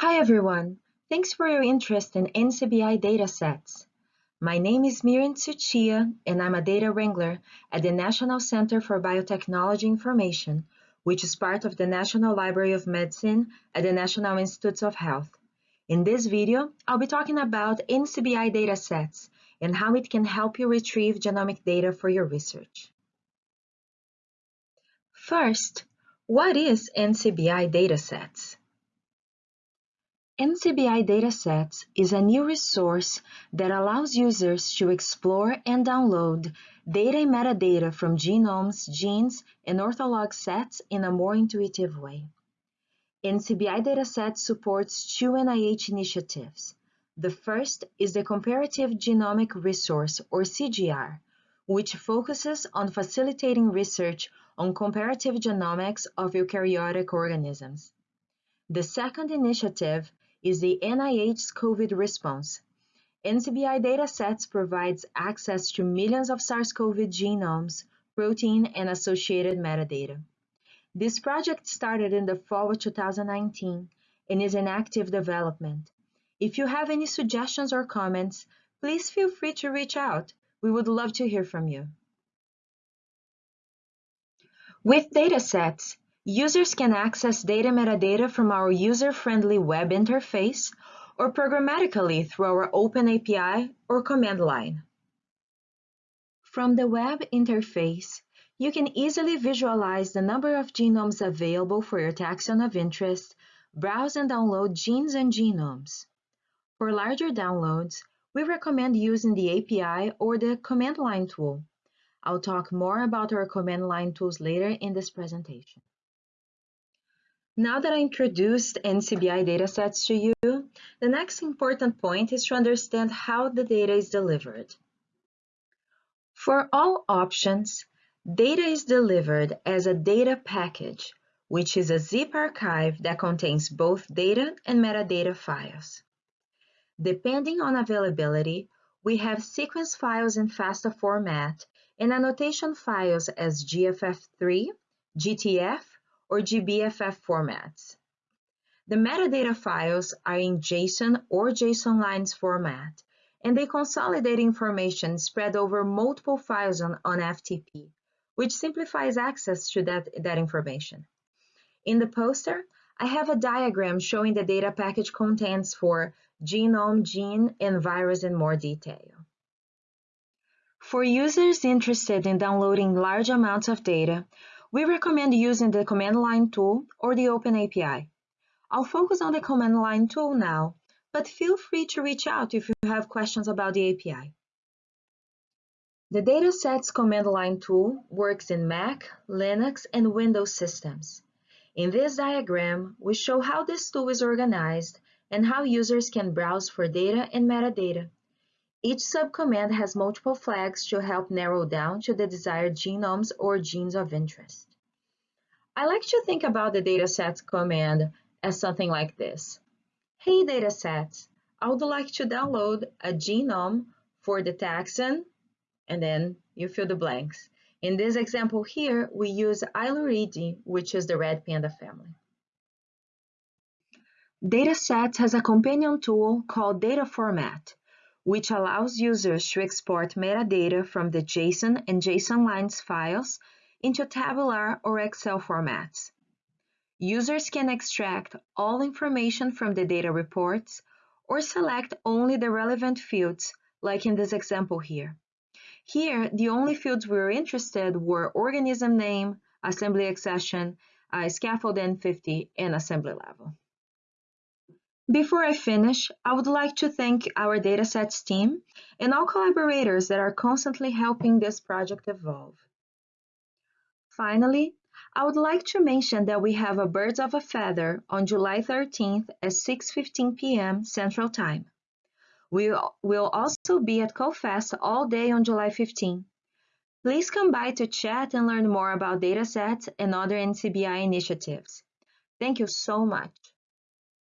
Hi everyone, thanks for your interest in NCBI datasets. My name is Miriam Tsuchiya and I'm a data wrangler at the National Center for Biotechnology Information, which is part of the National Library of Medicine at the National Institutes of Health. In this video, I'll be talking about NCBI datasets and how it can help you retrieve genomic data for your research. First, what is NCBI datasets? NCBI Datasets is a new resource that allows users to explore and download data and metadata from genomes, genes, and ortholog sets in a more intuitive way. NCBI Datasets supports two NIH initiatives. The first is the Comparative Genomic Resource, or CGR, which focuses on facilitating research on comparative genomics of eukaryotic organisms. The second initiative is the NIH's COVID response. NCBI datasets provides access to millions of SARS-CoV genomes, protein, and associated metadata. This project started in the fall of 2019 and is in active development. If you have any suggestions or comments, please feel free to reach out. We would love to hear from you. With datasets, Users can access data metadata from our user-friendly web interface or programmatically through our Open API or command line. From the web interface, you can easily visualize the number of genomes available for your taxon of interest, browse and download genes and genomes. For larger downloads, we recommend using the API or the command line tool. I'll talk more about our command line tools later in this presentation. Now that I introduced NCBI datasets to you, the next important point is to understand how the data is delivered. For all options, data is delivered as a data package, which is a zip archive that contains both data and metadata files. Depending on availability, we have sequence files in FASTA format and annotation files as GFF3, GTF, or GBFF formats. The metadata files are in JSON or JSON lines format, and they consolidate information spread over multiple files on, on FTP, which simplifies access to that, that information. In the poster, I have a diagram showing the data package contents for genome, gene, and virus in more detail. For users interested in downloading large amounts of data, we recommend using the command line tool or the Open API. I'll focus on the command line tool now, but feel free to reach out if you have questions about the API. The Datasets command line tool works in Mac, Linux, and Windows systems. In this diagram, we show how this tool is organized and how users can browse for data and metadata. Each subcommand has multiple flags to help narrow down to the desired genomes or genes of interest. I like to think about the datasets command as something like this. Hey datasets, I would like to download a genome for the taxon, and then you fill the blanks. In this example here, we use Ailuridae, which is the red panda family. Datasets has a companion tool called Data Format which allows users to export metadata from the JSON and JSON lines files into tabular or Excel formats. Users can extract all information from the data reports or select only the relevant fields, like in this example here. Here, the only fields we were interested were organism name, assembly accession, uh, scaffold N50, and assembly level. Before I finish, I would like to thank our datasets team and all collaborators that are constantly helping this project evolve. Finally, I would like to mention that we have a Birds of a Feather on July 13th at 6.15 p.m. Central Time. We will also be at CoFest all day on July 15. Please come by to chat and learn more about datasets and other NCBI initiatives. Thank you so much.